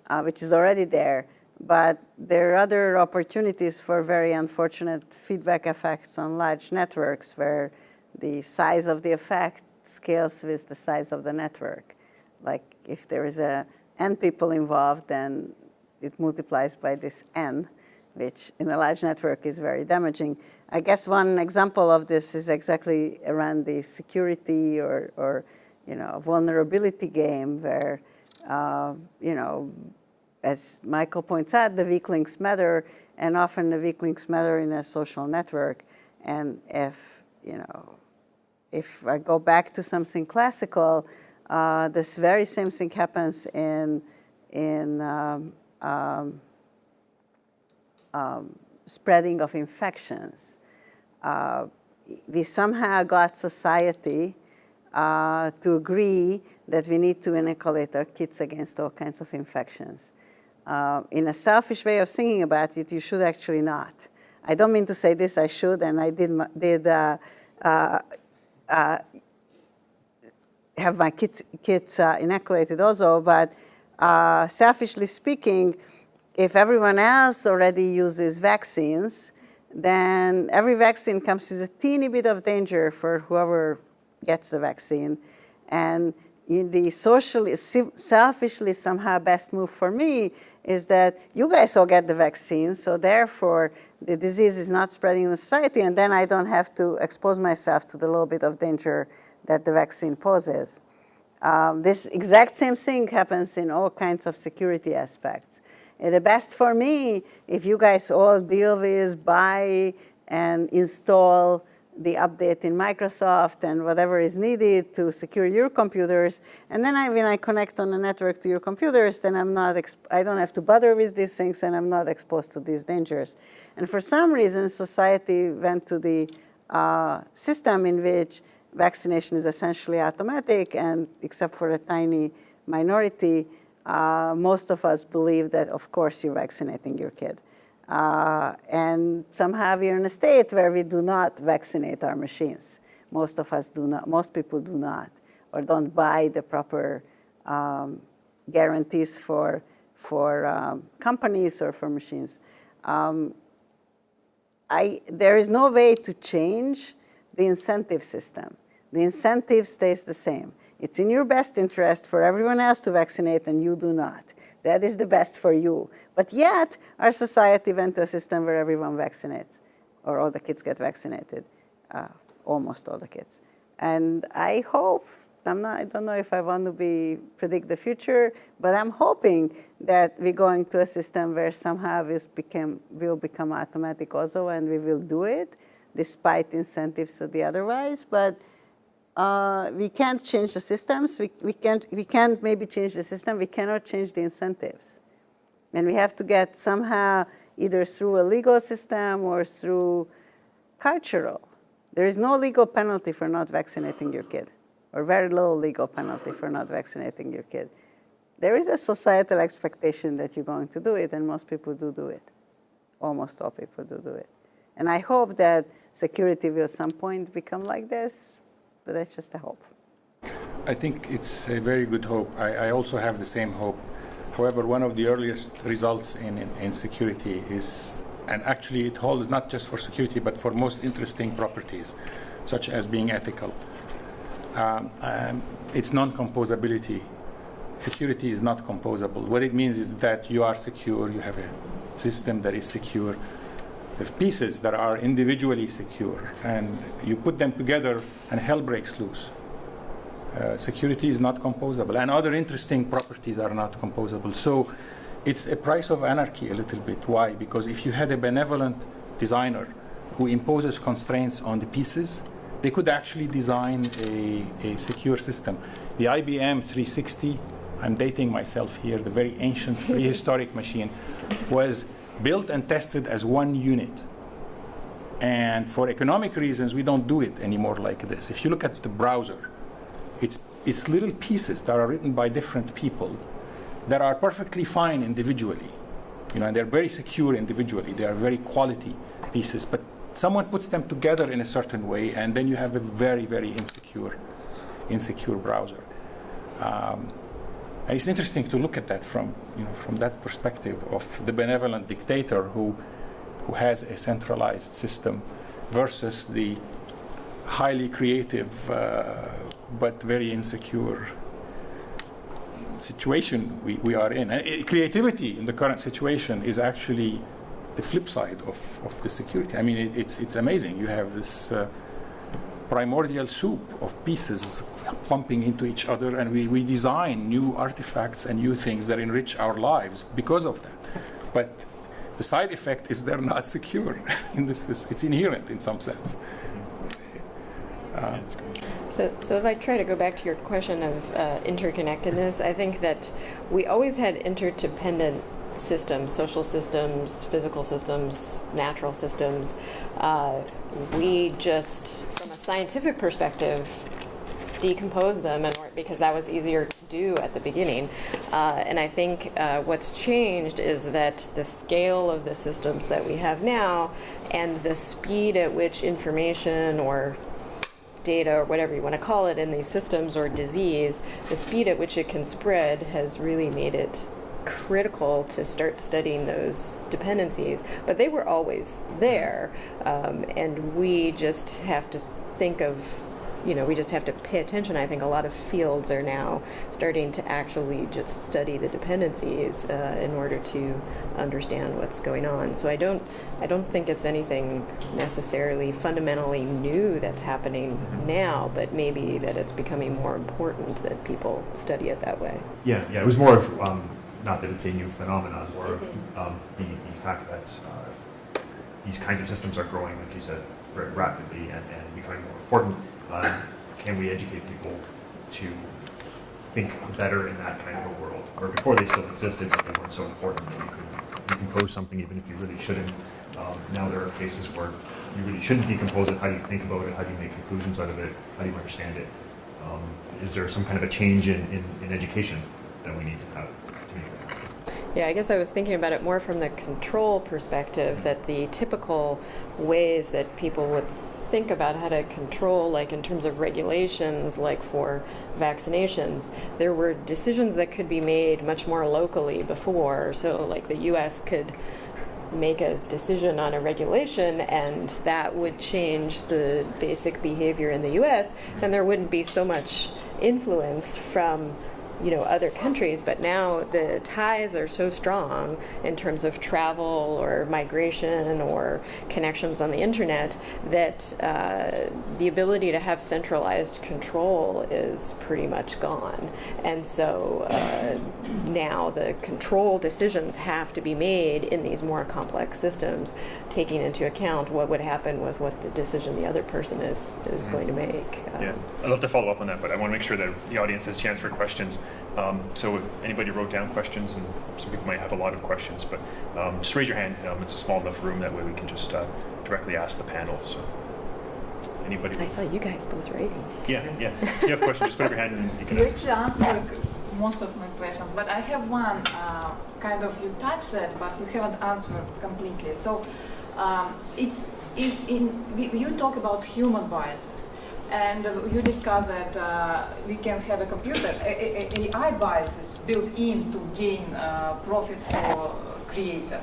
uh, which is already there. But there are other opportunities for very unfortunate feedback effects on large networks where the size of the effect scales with the size of the network. Like if there is a n people involved, then it multiplies by this n, which in a large network is very damaging. I guess one example of this is exactly around the security or, or you know, vulnerability game where, uh, you know, as Michael points out, the weak links matter, and often the weak links matter in a social network. And if, you know, if I go back to something classical, uh, this very same thing happens in, in um, um, um, spreading of infections. Uh, we somehow got society uh, to agree that we need to inoculate our kids against all kinds of infections. Uh, in a selfish way of thinking about it, you should actually not. I don't mean to say this, I should, and I did, did uh, uh, uh, have my kids, kids uh, inoculated also, but uh, selfishly speaking, if everyone else already uses vaccines, then every vaccine comes with a teeny bit of danger for whoever gets the vaccine. And the socially, selfishly somehow best move for me is that you guys all get the vaccine, so therefore the disease is not spreading in society, and then I don't have to expose myself to the little bit of danger that the vaccine poses. Um, this exact same thing happens in all kinds of security aspects. And the best for me, if you guys all deal with, buy, and install the update in Microsoft and whatever is needed to secure your computers. And then I, when I connect on the network to your computers, then I'm not, I don't have to bother with these things and I'm not exposed to these dangers. And for some reason, society went to the uh, system in which vaccination is essentially automatic and except for a tiny minority, uh, most of us believe that, of course, you're vaccinating your kid. Uh, and somehow we're in a state where we do not vaccinate our machines. Most of us do not, most people do not, or don't buy the proper um, guarantees for, for um, companies or for machines. Um, I, there is no way to change the incentive system. The incentive stays the same. It's in your best interest for everyone else to vaccinate and you do not. That is the best for you. But yet, our society went to a system where everyone vaccinates, or all the kids get vaccinated, uh, almost all the kids. And I hope, I'm not, I don't know if I want to be predict the future, but I'm hoping that we're going to a system where somehow this became, will become automatic also, and we will do it, despite incentives to the otherwise. But uh, we can't change the systems. We, we, can't, we can't maybe change the system. We cannot change the incentives. And we have to get somehow either through a legal system or through cultural. There is no legal penalty for not vaccinating your kid, or very low legal penalty for not vaccinating your kid. There is a societal expectation that you're going to do it, and most people do do it. Almost all people do do it. And I hope that security will at some point become like this, but that's just a hope. I think it's a very good hope. I, I also have the same hope. However, one of the earliest results in, in, in, security is, and actually it holds not just for security, but for most interesting properties, such as being ethical. Um, um, it's non-composability. Security is not composable. What it means is that you are secure, you have a system that is secure, pieces that are individually secure, and you put them together and hell breaks loose. Uh, security is not composable, and other interesting properties are not composable. So it's a price of anarchy a little bit. Why? Because if you had a benevolent designer who imposes constraints on the pieces, they could actually design a, a secure system. The IBM 360, I'm dating myself here, the very ancient prehistoric machine, was built and tested as one unit. And for economic reasons, we don't do it anymore like this. If you look at the browser, it's, it's little pieces that are written by different people that are perfectly fine individually. You know, and they're very secure individually. They are very quality pieces. But someone puts them together in a certain way, and then you have a very, very insecure, insecure browser. Um, it's interesting to look at that from, you know, from that perspective of the benevolent dictator who, who has a centralized system versus the highly creative uh, but very insecure situation we, we are in. And uh, creativity in the current situation is actually the flip side of, of the security. I mean, it, it's, it's amazing. You have this uh, primordial soup of pieces bumping into each other, and we, we design new artifacts and new things that enrich our lives because of that. But the side effect is they're not secure. in this, it's inherent in some sense. Uh, so, so if I try to go back to your question of uh, interconnectedness, I think that we always had interdependent systems, social systems, physical systems, natural systems. Uh, we just, from a scientific perspective, decompose them and because that was easier to do at the beginning. Uh, and I think uh, what's changed is that the scale of the systems that we have now and the speed at which information or data or whatever you want to call it in these systems or disease, the speed at which it can spread has really made it critical to start studying those dependencies. But they were always there, um, and we just have to think of you know, we just have to pay attention. I think a lot of fields are now starting to actually just study the dependencies uh, in order to understand what's going on. So I don't, I don't think it's anything necessarily fundamentally new that's happening now, but maybe that it's becoming more important that people study it that way. Yeah, yeah. It was more of um, not that it's a new phenomenon, more of um, the, the fact that uh, these kinds of systems are growing, like you said, very rapidly and, and becoming more important um, can we educate people to think better in that kind of a world? Or before they still existed, but they weren't so important that you could decompose something even if you really shouldn't. Um, now there are cases where you really shouldn't decompose it. How do you think about it? How do you make conclusions out of it? How do you understand it? Um, is there some kind of a change in, in, in education that we need to have? Yeah, I guess I was thinking about it more from the control perspective that the typical ways that people would think about how to control, like in terms of regulations, like for vaccinations, there were decisions that could be made much more locally before. So, like the U.S. could make a decision on a regulation and that would change the basic behavior in the US, then there wouldn't be so much influence from you know other countries but now the ties are so strong in terms of travel or migration or connections on the internet that uh, the ability to have centralized control is pretty much gone. And so uh, now the control decisions have to be made in these more complex systems taking into account what would happen with what the decision the other person is is mm-hmm. going to make. Um, yeah. I'd love to follow up on that but I want to make sure that the audience has a chance for questions um, so if anybody wrote down questions, and some people might have a lot of questions, but um, just raise your hand. Um, it's a small enough room that way we can just uh, directly ask the panel. So anybody? I saw you guys both writing. Yeah, yeah. If you have questions, just put up your hand and you can. You actually answered most of my questions, but I have one uh, kind of you touched that, but you haven't answered completely. So um, it's it, in you talk about human biases and you discuss that uh, we can have a computer, AI biases built in to gain uh, profit for creator.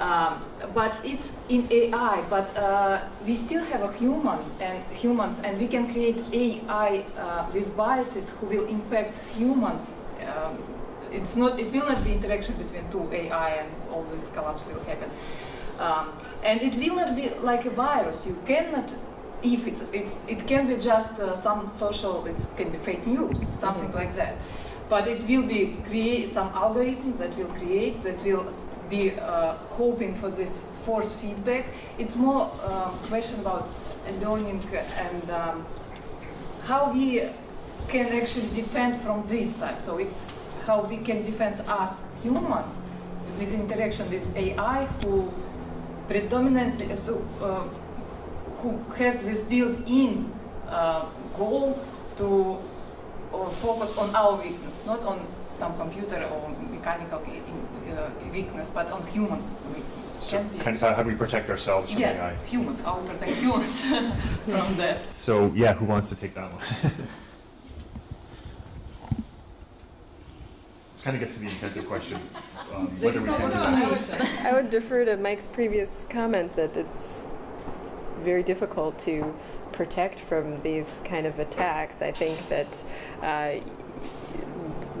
Um, but it's in AI, but uh, we still have a human and humans, and we can create AI uh, with biases who will impact humans. Um, it's not, it will not be interaction between two AI and all this collapse will happen. Um, and it will not be like a virus. You cannot if it's, it's it can be just uh, some social, it can be fake news, something mm -hmm. like that. But it will be create some algorithms that will create, that will be uh, hoping for this force feedback. It's more um, question about learning and um, how we can actually defend from this type. So it's how we can defend us humans with interaction with AI who predominantly, so uh, who has this built-in uh, goal to uh, focus on our weakness, not on some computer or mechanical uh, weakness, but on human weakness. So kind of how, how do we protect ourselves from Yes, AI? humans. How we protect humans from that. So yeah, who wants to take that one? this kind of gets to the incentive question, um, whether we can. I would defer to Mike's previous comment that it's it's very difficult to protect from these kind of attacks. I think that uh,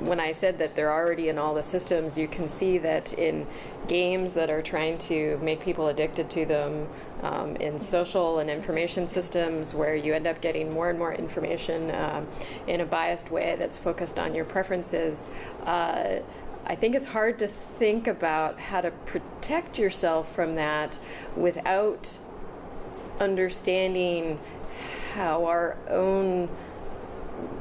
when I said that they're already in all the systems, you can see that in games that are trying to make people addicted to them, um, in social and information systems where you end up getting more and more information um, in a biased way that's focused on your preferences. Uh, I think it's hard to think about how to protect yourself from that without understanding how our own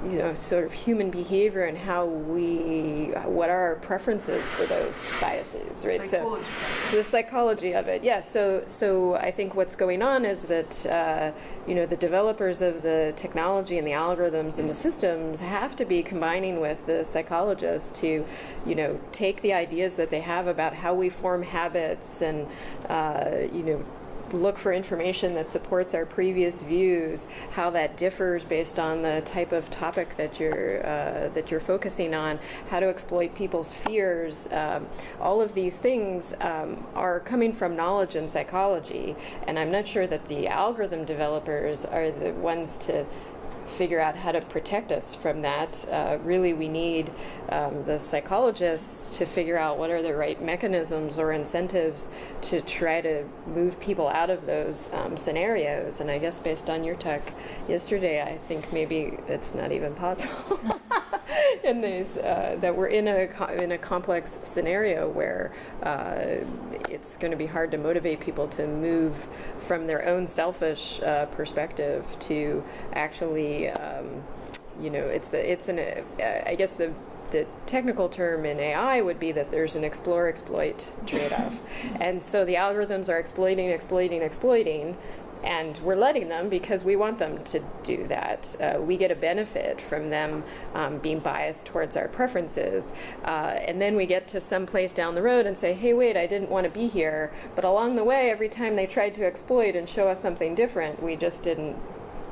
you know sort of human behavior and how we what are our preferences for those biases right Psychology. so the psychology of it yes so so i think what's going on is that uh, you know the developers of the technology and the algorithms and the systems have to be combining with the psychologists to you know take the ideas that they have about how we form habits and uh, you know look for information that supports our previous views, how that differs based on the type of topic that you're uh, that you're focusing on, how to exploit people's fears. Um, all of these things um, are coming from knowledge and psychology, and I'm not sure that the algorithm developers are the ones to figure out how to protect us from that. Uh, really, we need um, the psychologists to figure out what are the right mechanisms or incentives to try to move people out of those um, scenarios. And I guess based on your talk yesterday, I think maybe it's not even possible. these uh, that we're in a in a complex scenario where uh, it's going to be hard to motivate people to move from their own selfish uh, perspective to actually um, you know it's a, it's an uh, I guess the the technical term in AI would be that there's an explore exploit trade off. and so the algorithms are exploiting, exploiting, exploiting, and we're letting them because we want them to do that. Uh, we get a benefit from them um, being biased towards our preferences. Uh, and then we get to some place down the road and say, hey, wait, I didn't want to be here. But along the way, every time they tried to exploit and show us something different, we just didn't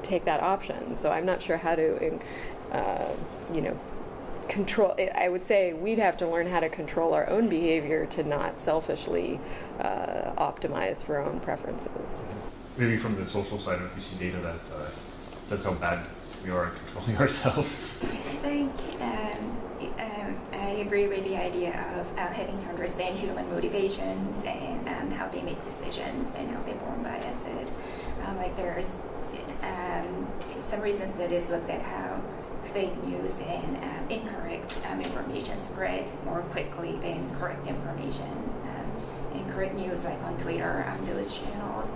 take that option. So I'm not sure how to, uh, you know, control i would say we'd have to learn how to control our own behavior to not selfishly uh, optimize for our own preferences Maybe from the social side, if you see data that uh, says how bad we are at controlling ourselves. I think um, um, I agree with the idea of uh, having to understand human motivations and, and how they make decisions and how they form biases. Uh, like there's um, some recent studies looked at how fake news and um, incorrect um, information spread more quickly than correct information. Um, incorrect news, like on Twitter, on those channels.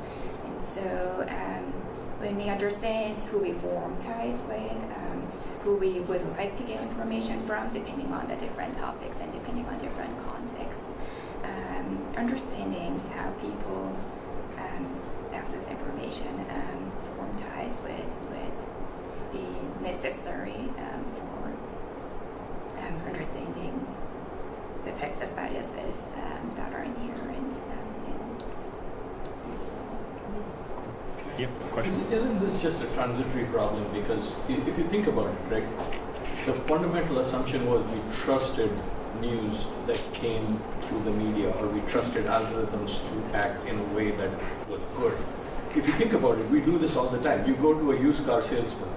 So um, when we understand who we form ties with, um, who we would like to get information from, depending on the different topics and depending on different contexts, um, understanding how people um, access information, and form ties with, would be necessary um, for um, understanding the types of biases um, that are in um, in this world. Question? Isn't this just a transitory problem? Because if you think about it, right, the fundamental assumption was we trusted news that came through the media, or we trusted algorithms to act in a way that was good. If you think about it, we do this all the time. You go to a used car salesman,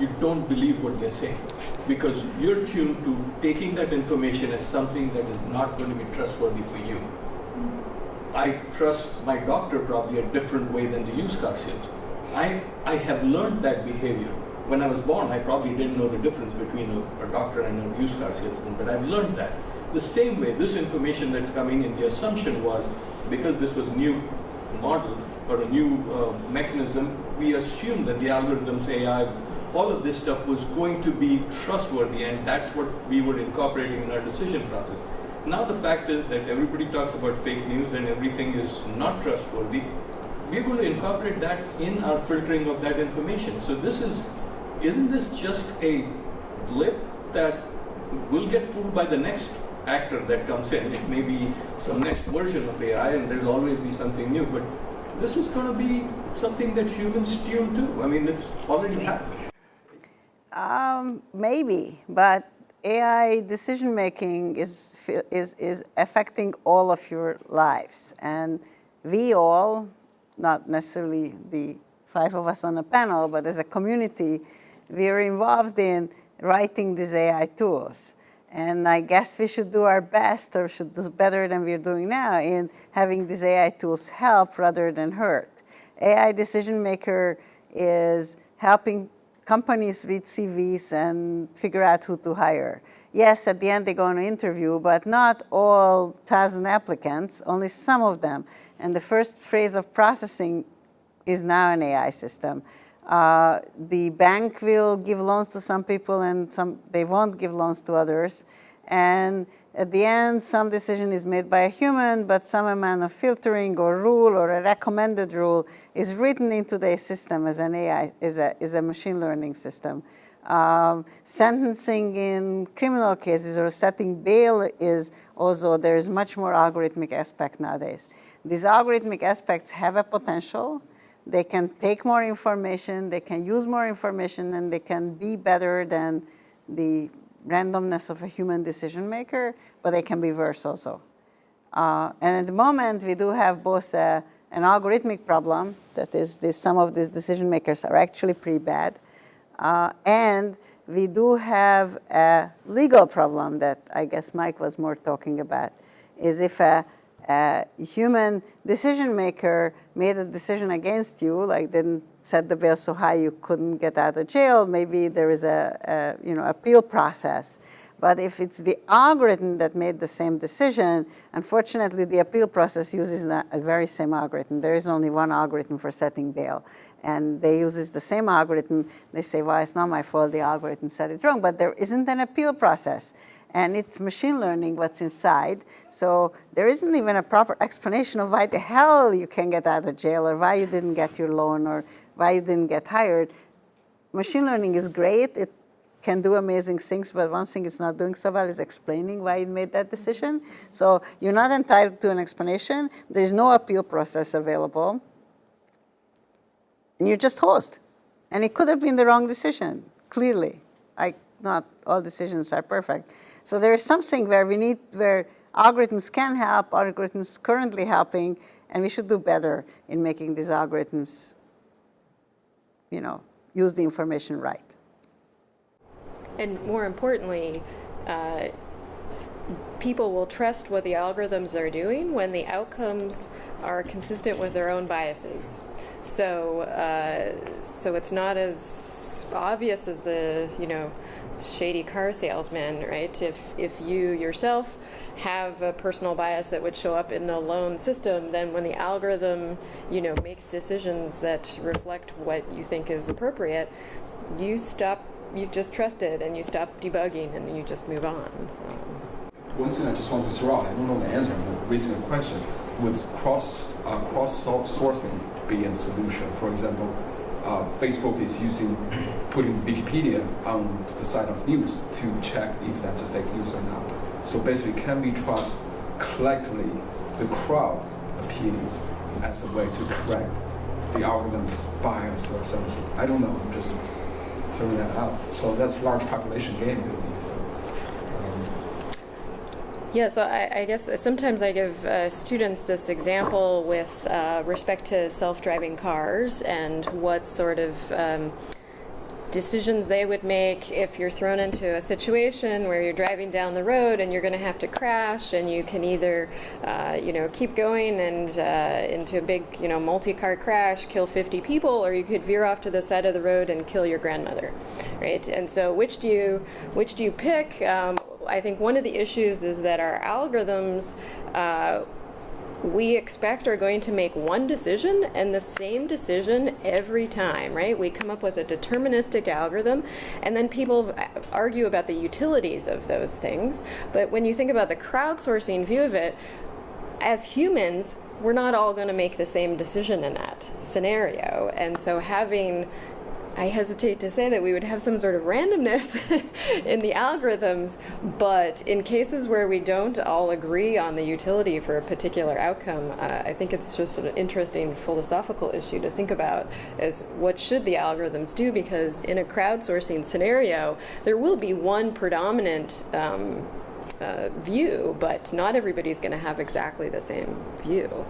you don't believe what they're saying because you're tuned to taking that information as something that is not going to be trustworthy for you. I trust my doctor probably a different way than the used car salesman. I, I have learned that behavior. When I was born, I probably didn't know the difference between a, a doctor and a used car salesman, but I've learned that. The same way, this information that's coming in, the assumption was because this was new model or a new uh, mechanism, we assumed that the algorithms, AI, all of this stuff was going to be trustworthy, and that's what we were incorporating in our decision process. Now the fact is that everybody talks about fake news and everything is not trustworthy. We're going to incorporate that in our filtering of that information. So this is, isn't this just a blip that will get fooled by the next actor that comes in. It may be some next version of AI, and there'll always be something new. But this is going to be something that humans tune to. I mean, it's already happening. Um, maybe, but AI decision making is, is, is affecting all of your lives. And we all, not necessarily the five of us on the panel, but as a community, we are involved in writing these AI tools. And I guess we should do our best or should do better than we're doing now in having these AI tools help rather than hurt. AI decision maker is helping companies read CVs and figure out who to hire. Yes, at the end they're going to interview, but not all thousand applicants, only some of them. And the first phase of processing is now an AI system. Uh, the bank will give loans to some people and some they won't give loans to others. And at the end, some decision is made by a human, but some amount of filtering or rule or a recommended rule is written into the system as an AI, is a, is a machine learning system. Um, sentencing in criminal cases or setting bail is also, there is much more algorithmic aspect nowadays. These algorithmic aspects have a potential. They can take more information, they can use more information, and they can be better than the randomness of a human decision maker, but they can be worse also. Uh, and at the moment, we do have both a, an algorithmic problem, that is, this, some of these decision makers are actually pretty bad, uh, and we do have a legal problem that I guess Mike was more talking about, is if a, a human decision maker made a decision against you, like didn't set the bail so high you couldn't get out of jail, maybe there is a, a you know, appeal process. But if it's the algorithm that made the same decision, unfortunately the appeal process uses that very same algorithm. There is only one algorithm for setting bail. And they use the same algorithm. They say, well, it's not my fault, the algorithm said it wrong. But there isn't an appeal process and it's machine learning what's inside. So there isn't even a proper explanation of why the hell you can get out of jail or why you didn't get your loan or why you didn't get hired. Machine learning is great. It can do amazing things, but one thing it's not doing so well is explaining why it made that decision. So you're not entitled to an explanation. There's no appeal process available. And you're just host. And it could have been the wrong decision, clearly. I, not all decisions are perfect. So there is something where we need, where algorithms can help, algorithms currently helping, and we should do better in making these algorithms, you know, use the information right. And more importantly, uh, people will trust what the algorithms are doing when the outcomes are consistent with their own biases. So, uh, so it's not as obvious as the, you know, shady car salesman, right? If if you yourself have a personal bias that would show up in the loan system, then when the algorithm, you know, makes decisions that reflect what you think is appropriate, you stop, you just trust it, and you stop debugging, and you just move on. One thing I just want to throw out, I don't know the answer, but raising a question: Would cross uh, cross sourcing be a solution? For example uh, Facebook is using putting Wikipedia on the side of news to check if that's a fake news or not. So basically, can we trust collectively the crowd opinion as a way to correct the algorithm's bias or something? I don't know. I'm just throwing that out. So that's large population game. Yeah, so I, I, guess sometimes I give uh, students this example with uh, respect to self-driving cars and what sort of um, decisions they would make if you're thrown into a situation where you're driving down the road and you're going to have to crash and you can either uh, you know keep going and uh, into a big you know multi-car crash kill 50 people or you could veer off to the side of the road and kill your grandmother right? And so which do you which do you pick? Um, I think one of the issues is that our algorithms uh, we expect are going to make one decision and the same decision every time, right? We come up with a deterministic algorithm and then people argue about the utilities of those things. But when you think about the crowdsourcing view of it, as humans, we're not all going to make the same decision in that scenario. And so having I hesitate to say that we would have some sort of randomness in the algorithms, but in cases where we don't all agree on the utility for a particular outcome, uh, I think it's just an interesting philosophical issue to think about is what should the algorithms do because in a crowdsourcing scenario, there will be one predominant um, uh, view, but not everybody's going to have exactly the same view.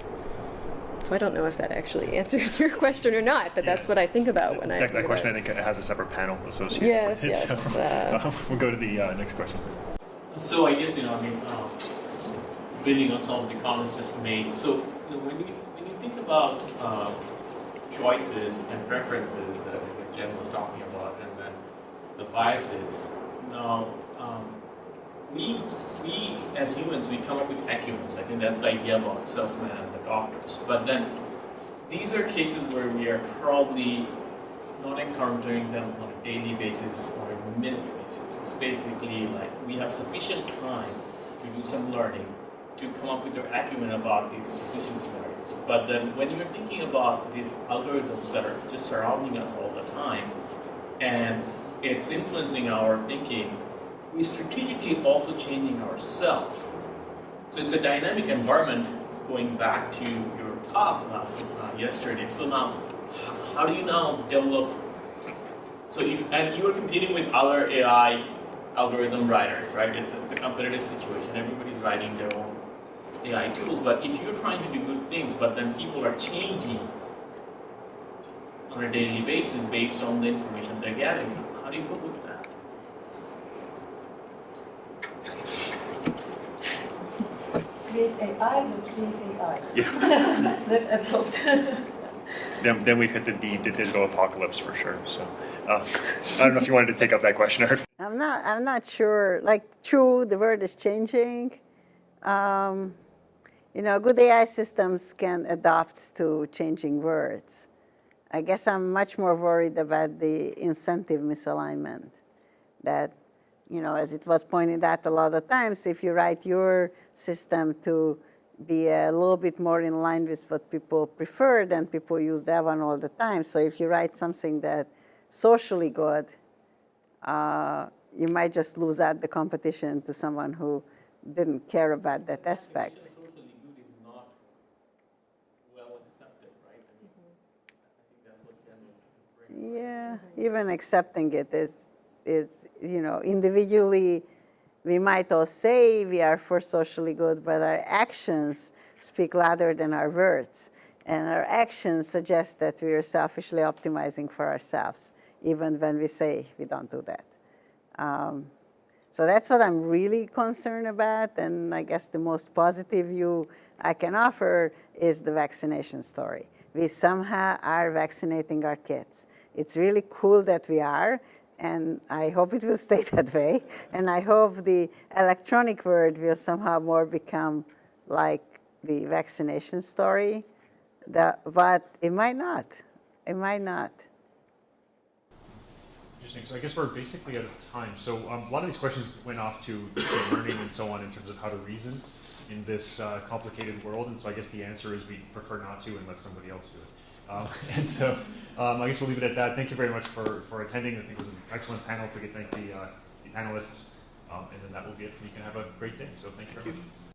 So I don't know if that actually answers your question or not, but that's what I think about when I. That, think that question, I about- think, has a separate panel associated Yes, with it. yes, So, uh, we'll go to the uh, next question. So I guess, you know, I mean, uh, building on some of the comments just made, so you know, when you, when you think about uh, choices and preferences that I guess Jen was talking about, and then the biases, now, um, we, we as humans, we come up with acumens. I think that's the idea about salesmen and the doctors. But then these are cases where we are probably not encountering them on a daily basis or a minute basis. It's basically like we have sufficient time to do some learning to come up with your acumen about these decision scenarios. But then when you're thinking about these algorithms that are just surrounding us all the time and it's influencing our thinking, we strategically also changing ourselves. So it's a dynamic environment going back to your talk uh, yesterday. So now, how do you now develop? So if and you are competing with other AI algorithm writers, right? It's, it's a competitive situation. Everybody's writing their own AI tools. But if you're trying to do good things, but then people are changing on a daily basis based on the information they're gathering, how do you cope with that? Create AIs or create AI Yeah. that adopt. then, then we've hit the, the, the digital apocalypse for sure. So uh, I don't know if you wanted to take up that question or. I'm not. I'm not sure. Like, true, the world is changing. Um, you know, good AI systems can adapt to changing words. I guess I'm much more worried about the incentive misalignment. That, you know, as it was pointed out a lot of times, if you write your system to be a little bit more in line with what people prefer, then people use that one all the time. So if you write something that socially good, uh, you might just lose out the competition to someone who didn't care about that aspect. Socially good is not well accepted, right? I mean, I think that's what Jen was referring to. Yeah, even accepting it is, is, you know, individually, we might all say we are for socially good, but our actions speak louder than our words. And our actions suggest that we are selfishly optimizing for ourselves, even when we say we don't do that. Um, so that's what I'm really concerned about. And I guess the most positive view I can offer is the vaccination story. We somehow are vaccinating our kids. It's really cool that we are, and I hope it will stay that way. And I hope the electronic word will somehow more become like the vaccination story. The, but it might not. It might not. Interesting. So I guess we're basically out of time. So um, a lot of these questions went off to learning and so on in terms of how to reason in this uh, complicated world. And so I guess the answer is we prefer not to and let somebody else do it. Um, and so um, I guess we'll leave it at that. Thank you very much for, for attending. I think it was an excellent panel. If we could thank the, uh, the panelists. Um, and then that will be it. You can have a great day. So thank you very much.